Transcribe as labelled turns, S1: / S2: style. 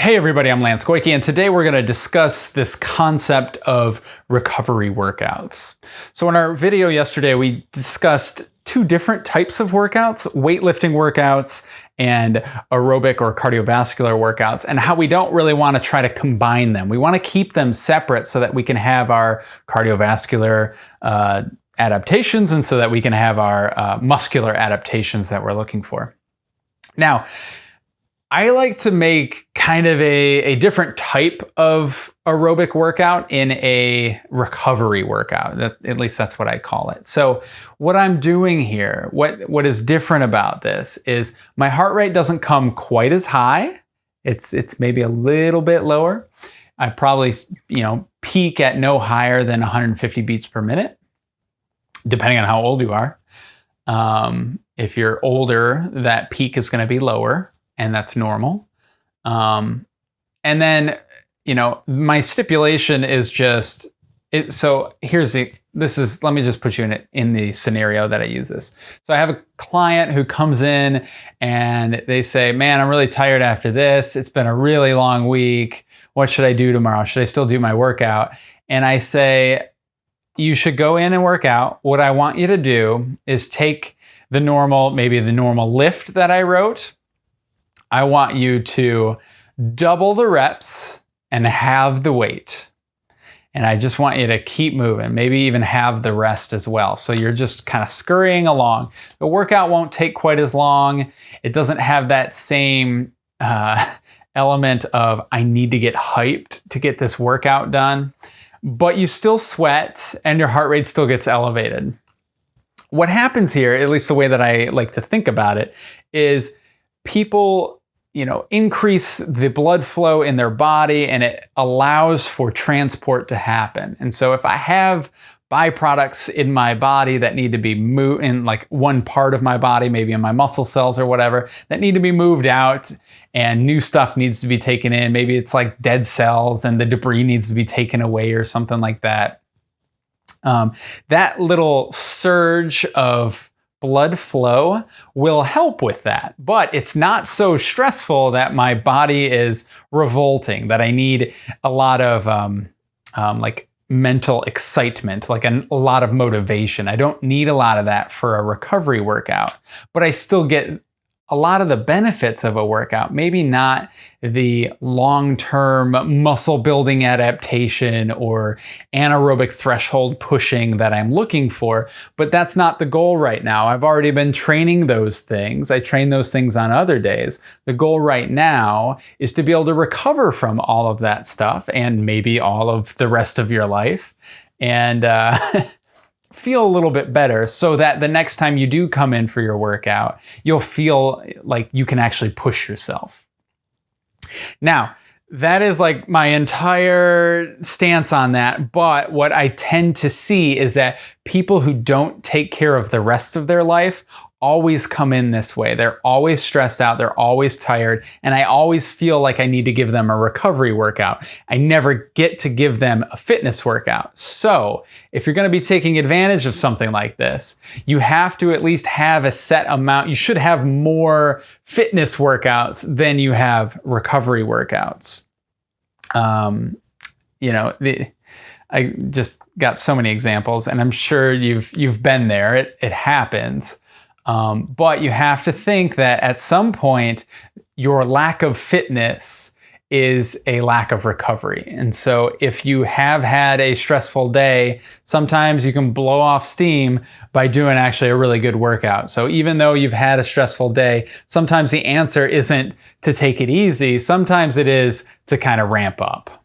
S1: Hey everybody, I'm Lance Koike, and today we're going to discuss this concept of recovery workouts. So in our video yesterday, we discussed two different types of workouts, weightlifting workouts and aerobic or cardiovascular workouts, and how we don't really want to try to combine them. We want to keep them separate so that we can have our cardiovascular uh, adaptations and so that we can have our uh, muscular adaptations that we're looking for. Now, I like to make kind of a, a different type of aerobic workout in a recovery workout. That, at least that's what I call it. So what I'm doing here, what, what is different about this is my heart rate doesn't come quite as high. It's, it's maybe a little bit lower. I probably, you know, peak at no higher than 150 beats per minute, depending on how old you are. Um, if you're older, that peak is going to be lower and that's normal. Um, and then, you know, my stipulation is just it. So here's the, this is, let me just put you in it in the scenario that I use this. So I have a client who comes in and they say, man, I'm really tired after this. It's been a really long week. What should I do tomorrow? Should I still do my workout? And I say, you should go in and work out. What I want you to do is take the normal, maybe the normal lift that I wrote, I want you to double the reps and halve the weight. And I just want you to keep moving, maybe even halve the rest as well. So you're just kind of scurrying along. The workout won't take quite as long. It doesn't have that same uh, element of I need to get hyped to get this workout done, but you still sweat and your heart rate still gets elevated. What happens here, at least the way that I like to think about it, is people you know, increase the blood flow in their body and it allows for transport to happen. And so if I have byproducts in my body that need to be moved in like one part of my body, maybe in my muscle cells or whatever, that need to be moved out and new stuff needs to be taken in. Maybe it's like dead cells and the debris needs to be taken away or something like that. Um, that little surge of blood flow will help with that. But it's not so stressful that my body is revolting, that I need a lot of um, um, like mental excitement, like a, a lot of motivation. I don't need a lot of that for a recovery workout, but I still get a lot of the benefits of a workout, maybe not the long-term muscle building adaptation or anaerobic threshold pushing that I'm looking for, but that's not the goal right now. I've already been training those things. I train those things on other days. The goal right now is to be able to recover from all of that stuff and maybe all of the rest of your life. And uh, feel a little bit better so that the next time you do come in for your workout, you'll feel like you can actually push yourself. Now, that is like my entire stance on that. But what I tend to see is that people who don't take care of the rest of their life always come in this way. They're always stressed out, they're always tired, and I always feel like I need to give them a recovery workout. I never get to give them a fitness workout. So, if you're going to be taking advantage of something like this, you have to at least have a set amount. You should have more fitness workouts than you have recovery workouts. Um, you know, the I just got so many examples, and I'm sure you've you've been there. It it happens. Um, but you have to think that at some point, your lack of fitness is a lack of recovery. And so if you have had a stressful day, sometimes you can blow off steam by doing actually a really good workout. So even though you've had a stressful day, sometimes the answer isn't to take it easy. Sometimes it is to kind of ramp up.